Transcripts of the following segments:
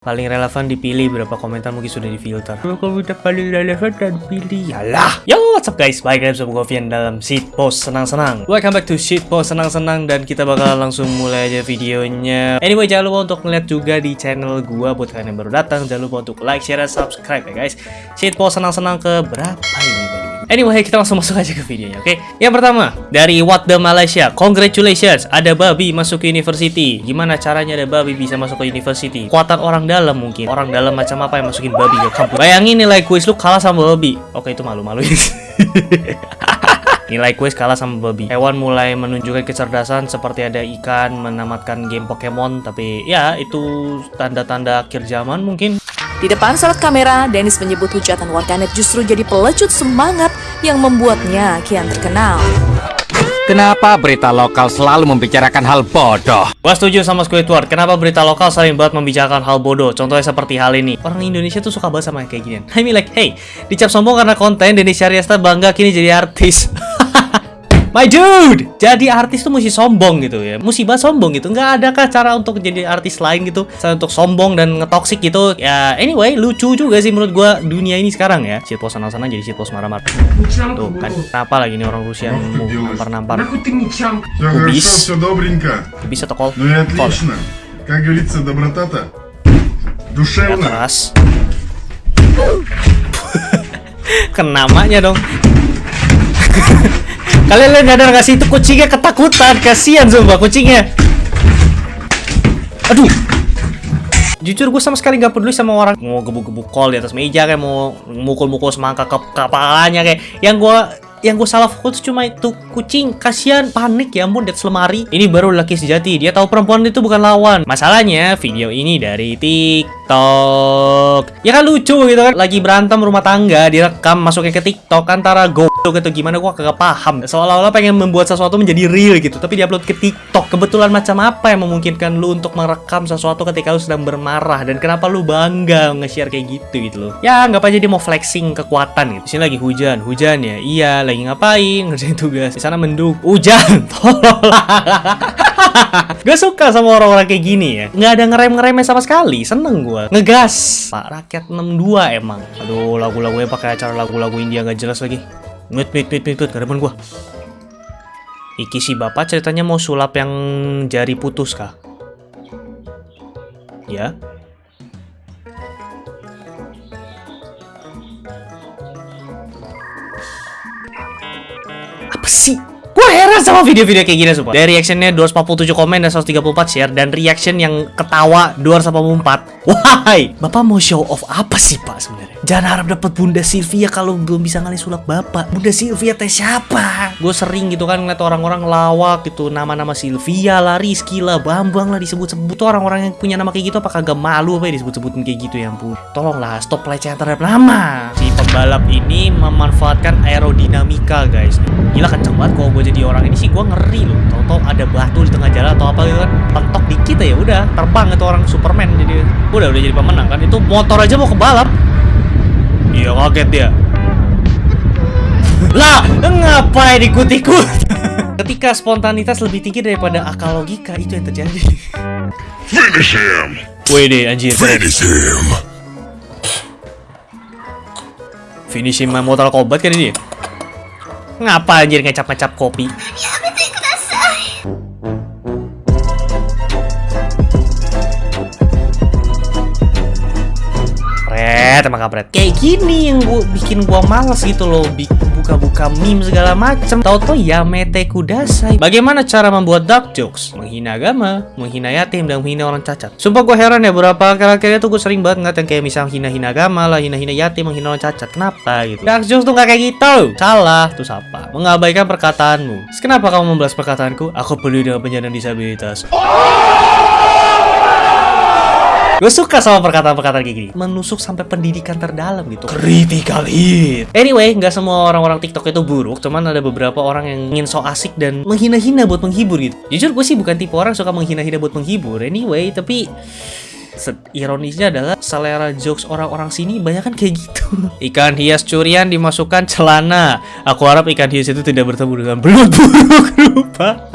Paling relevan dipilih, berapa komentar mungkin sudah difilter. Komentar paling relevan dan pilih. Yalah. Yo, what's up guys? Balik lagi bersama Govian dalam post senang-senang. Welcome back to post senang-senang dan kita bakal langsung mulai aja videonya. Anyway, jangan lupa untuk ngeliat juga di channel gua buat kalian yang baru datang. Jangan lupa untuk like, share, dan subscribe ya guys. post senang-senang ke berapa ini? Anyway, kita langsung masuk aja ke videonya, oke? Okay? Yang pertama, dari What the Malaysia. Congratulations, ada babi masuk ke university. Gimana caranya ada babi bisa masuk ke university? Kuatan orang dalam mungkin. Orang dalam macam apa yang masukin babi ke kampus? Bayangin nilai kuis lu kalah sama babi. Oke, itu malu-malu. Nilai kuis kalah sama babi. Hewan mulai menunjukkan kecerdasan seperti ada ikan menamatkan game Pokemon, tapi ya itu tanda-tanda akhir zaman mungkin. Di depan salat kamera, Dennis menyebut hujatan warganet justru jadi pelecut semangat yang membuatnya kian terkenal. Kenapa berita lokal selalu membicarakan hal bodoh? Gua setuju sama Squidward, kenapa berita lokal sering banget membicarakan hal bodoh? Contohnya seperti hal ini. Orang Indonesia tuh suka banget sama kayak gini. I mean like, hey, dicap sombong karena konten Dennis Syariasta bangga kini jadi artis. My dude, jadi artis tuh mesti sombong gitu ya. Musibah sombong gitu. Nggak ada kah cara untuk jadi artis lain gitu? Saya untuk sombong dan ngetoksik gitu. Ya, anyway, lucu juga sih menurut gua dunia ini sekarang ya. Shitpost sana-sana jadi shitpost marah-marah. Tuh kan, kenapa lagi nih orang Rusia nampar-nampar? Kubis. Kubis atau kol? Ну и отлично. Как говорится, доброта-то душевная. Keras. Kenamanya dong. Kalian nyadar gak sih? Itu kucingnya ketakutan, kasihan sumpah kucingnya. Aduh. Jujur gue sama sekali gak peduli sama orang. Mau gebuk-gebuk kol di atas meja kayak mau mukul-mukul semangka ke kepalanya kayak. Yang gue yang gue salah fokus cuma itu. Kucing kasihan panik ya ampun di lemari ini baru laki sejati. Dia tahu perempuan itu bukan lawan. Masalahnya video ini dari TikTok. Ya kan lucu gitu kan? Lagi berantem rumah tangga direkam masuknya ke TikTok antara go gitu gimana gua kagak paham. Seolah-olah pengen membuat sesuatu menjadi real gitu tapi diupload ke TikTok. Kebetulan macam apa yang memungkinkan lu untuk merekam sesuatu ketika lu sedang bermarah? Dan kenapa lu bangga nge-share kayak gitu gitu loh? Ya nggak aja dia mau flexing kekuatan gitu. Sini lagi hujan hujan ya. Iya lagi ngapain? Ngerjain tugas. Di sana mendung. Hujan tolong Gue suka sama orang-orang kayak gini ya. Nggak ada ngerem-ngeremnya sama sekali. Seneng gue Ngegas. Pak Rakyat 62 emang. Aduh lagu-lagunya pakai acara lagu-lagu India nggak jelas lagi Mit, mit, mit, mit, mit, gak gua. Iki si bapak ceritanya mau sulap yang jari putus kah? Ya? Apa sih? Heran sama video-video kayak gini sumpah Dari reactionnya 247 komen dan 134 share Dan reaction yang ketawa 244 Why? Bapak mau show off apa sih pak sebenarnya? Jangan harap dapat Bunda Sylvia kalau belum bisa ngalih sulap bapak Bunda Sylvia teh siapa? Gue sering gitu kan ngeliat orang-orang lawak gitu Nama-nama Sylvia lah, Rizky lah, Bambang lah disebut-sebut Orang-orang yang punya nama kayak gitu apakah gak malu apa ya disebut-sebutin kayak gitu ya ampun Tolonglah stop pelecehan terhadap nama Si pembalap ini memanfaatkan aerodinamika guys. Gila kenceng banget kalau gue jadi orang ini sih gue ngeri loh. Tau-tau ada batu di tengah jalan atau apa gitu kan Pentok dikit ya udah terbang itu orang Superman jadi. Udah udah jadi pemenang kan. Itu motor aja mau kebalap. Iya kaget dia. Lah ngapain ikut-ikut ketika spontanitas lebih tinggi daripada akal logika itu yang terjadi. Finish him! Wede anjir Finish him! Finish him Mortal Kombat kan ini Ngapa anjir ngecap-ngecap kopi? Red emang kampret. Kayak gini yang gua bikin gua males gitu loh. Buka-buka meme segala macem. Tau-tau ya mete kudasai. Bagaimana cara membuat dark jokes? Menghina agama, menghina yatim, dan menghina orang cacat. Sumpah gua heran ya Beberapa kira-kira tuh gue sering banget ngeliat yang kayak misal hina-hina agama lah Hina-hina yatim, menghina orang cacat. Kenapa gitu? Dark jokes tuh gak kayak gitu. Salah, tuh apa? Mengabaikan perkataanmu. Terus kenapa kamu membalas perkataanku? Aku peduli dengan penyandang disabilitas Gue suka sama perkataan-perkataan kayak gini. Menusuk sampai pendidikan terdalam gitu. Critical hit. Anyway, nggak semua orang-orang TikTok itu buruk Cuman ada beberapa orang yang ingin so asik dan menghina-hina buat menghibur gitu. Jujur gue sih bukan tipe orang suka menghina-hina buat menghibur. Anyway, tapi ironisnya adalah selera jokes orang-orang sini banyak kan kayak gitu. Ikan hias curian dimasukkan celana. Aku harap ikan hias itu tidak bertemu dengan belut buruk rupa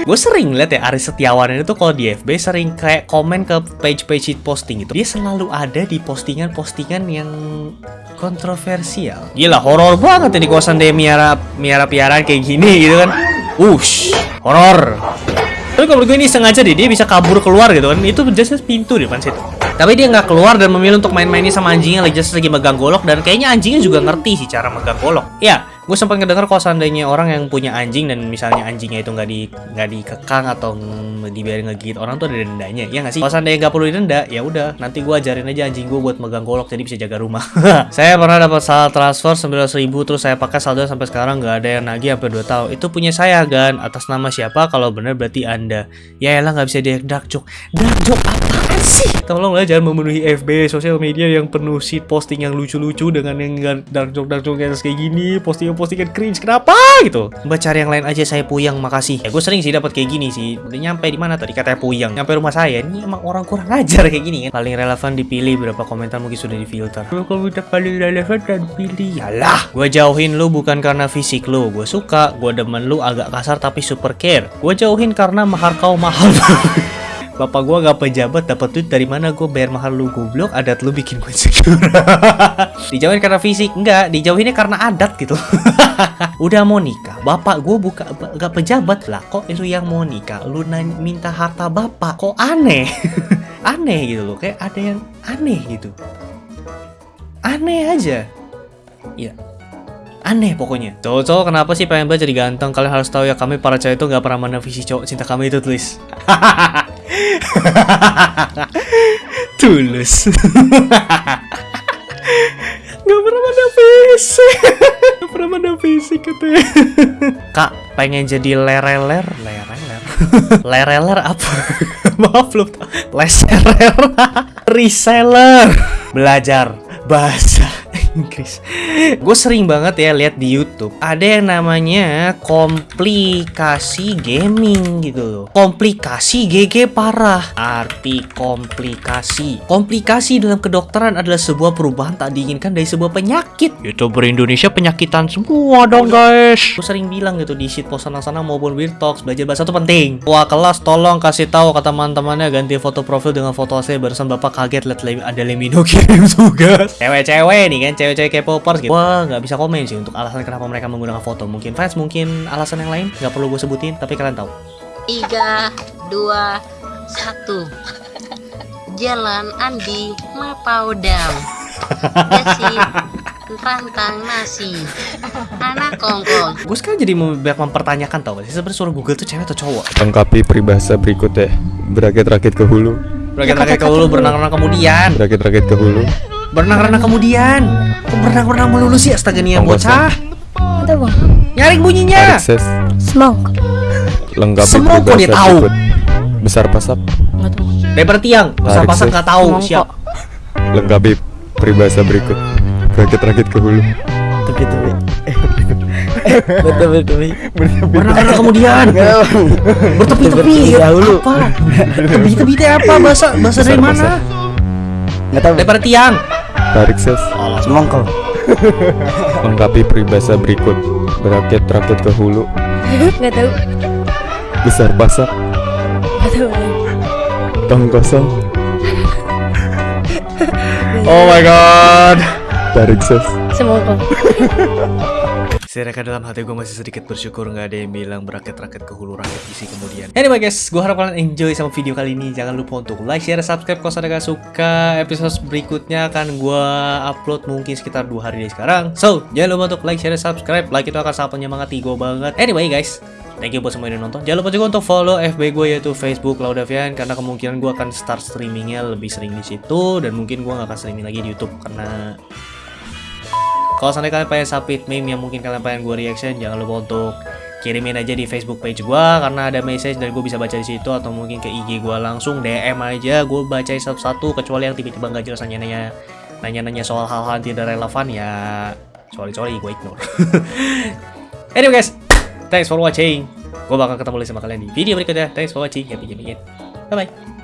gue sering lihat ya Aris Setiawan itu kalau di FB sering kayak komen ke page-page posting itu dia selalu ada di postingan-postingan yang kontroversial. Gila horor banget ya di kosan dia miara miara piaraan kayak gini gitu kan. Ush horor. Tapi kalau gue ini sengaja deh dia bisa kabur keluar gitu kan. Itu just pintu di depan situ. Tapi dia nggak keluar dan memilih untuk main-main ini sama anjingnya lagi just lagi megang golok. Dan kayaknya anjingnya juga ngerti sih cara megang golok. Ya gue sempat ngedenger kalau seandainya orang yang punya anjing dan misalnya anjingnya itu nggak di nggak dikekang atau dibiarin ngegigit orang tuh ada dendanya ya nggak sih? Kalau seandainya nggak perlu didenda ya udah nanti gue ajarin aja anjing gue buat megang golok jadi bisa jaga rumah. Saya pernah dapat saldo transfer 900 ribu terus saya pakai saldo sampai sekarang nggak ada yang nagih sampai 2 tahun. Itu punya saya gan atas nama siapa? Kalau benar berarti anda. Ya elah nggak bisa dia dark joke apaan sih? Tolonglah jangan memenuhi FB sosial media yang penuh shit posting yang lucu-lucu dengan yang dark joke dark joke kayak gini postingan postingan cringe. Kenapa? Gitu. Mbak cari yang lain aja saya puyang makasih. Ya gue sering sih dapat kayak gini sih. Udah nyampe di mana tadi? Katanya puyang. Nyampe rumah saya. Ini emang orang kurang ajar kayak gini kan? Paling relevan dipilih berapa komentar mungkin sudah difilter. Kalau komentar paling relevan dan pilih yalah. Gue jauhin lu bukan karena fisik lu. Gue suka gue demen lu agak kasar tapi super care. Gue jauhin karena mahar kau mahal Bapak gua gak pejabat dapat duit dari mana? Gua bayar mahal lu goblok. Adat lu bikin gue insecure. Dijauhin karena fisik? Enggak dijauhinnya karena adat gitu. Udah mau nikah bapak gua buka gak pejabat. Lah kok itu yang mau nikah? Lu nanya, minta harta bapak? Kok aneh? Aneh gitu loh. Kayak ada yang aneh gitu. Aneh aja. Iya. Aneh pokoknya. Cowok-cowok kenapa sih pengen banget jadi ganteng. Kalian harus tahu ya kami para cewek itu nggak pernah mana visi cowok cinta kami itu tulis tulus. Nggak pernah mana visi nggak pernah mana visi katanya kak pengen jadi lereler. Lereler. Lereler apa? Maaf lu leserer. Reseller. Belajar bahasa Inggris. Gue sering banget ya lihat di YouTube ada yang namanya komplikasi gaming gitu loh. Komplikasi GG parah. Arti komplikasi. Komplikasi dalam kedokteran adalah sebuah perubahan tak diinginkan dari sebuah penyakit. YouTuber Indonesia penyakitan semua dong guys. Gue sering bilang gitu di shitpost sana-sana maupun Weird Talks belajar bahasa itu penting. Wah kelas tolong kasih tahu ke teman-temannya ganti foto profil dengan foto saya barusan bapak kaget lihat le- ada Lemino kirim tugas. Cewek-cewek nih kan, cewek-cewek K-popers gitu. Wah nggak bisa komen sih untuk alasan kenapa mereka menggunakan foto. Mungkin fans, mungkin alasan yang lain nggak perlu gue sebutin, tapi kalian tahu. tiga dua satu jalan Andi Mapaudam Dasi rantang nasi anak kongkong Gue sekarang jadi mem- banyak mempertanyakan tau gak sih sebenarnya suara Google tuh cewek atau cowok? Lengkapi peribahasa berikutnya Berakit-rakit ke hulu Berakit-rakit ke hulu, berenang-renang kemudian. Berakit-rakit ke hulu Berenang-renang kemudian. Kok berenang-renang melulu sih astaga nih yang bocah? Nyaring bunyinya. Tarik ses Smoke. Lengkapi Semua kok dia tahu. Besar pasap tahu. Daripada tiang, besar ses. nggak tahu siap. Lengkapi peribahasa berikut Berakit-rakit ke hulu Berenang-renang kemudian. Bertepi-tepi. Dahulu. Apa? Tepi-tepi apa? Bahasa bahasa dari mana? Daripada tiang. Tarik ses Semongkol. Lengkapi peribahasa berikut Berakit-rakit ke hulu Nggak tahu. Besar Nggak tahu. Tong kosong Oh my god. Tarik ses Smoke. Saya dalam hati gue masih sedikit bersyukur nggak ada yang bilang beraket-raket ke hulu rakyat isi kemudian. Anyway guys, gue harap kalian enjoy sama video kali ini. Jangan lupa untuk like, share, subscribe kalau kalian suka. Episode berikutnya akan gue upload mungkin sekitar dua hari dari sekarang. So, jangan lupa untuk like, share, subscribe. Like itu akan sangat menyemangati gue banget. Anyway guys, Thank you buat semua yang nonton. Jangan lupa juga untuk follow FB gue yaitu Facebook Laudavian karena kemungkinan gue akan start streamingnya lebih sering di situ dan mungkin gue nggak akan streaming lagi di YouTube karena kalau seandainya kalian pengen submit meme yang mungkin kalian pengen gue reaction, jangan lupa untuk kirimin aja di Facebook page gue karena ada message dan gue bisa baca di situ atau mungkin ke IG gue langsung DM aja, gue bacain satu-satu kecuali yang tiba-tiba nggak jelas nanya-nanya nanya-nanya soal hal-hal yang tidak relevan ya sorry sorry gue ignore. anyway guys, thanks for watching. Gue bakal ketemu lagi sama kalian di video berikutnya. Thanks for watching. Happy gaming. Bye bye.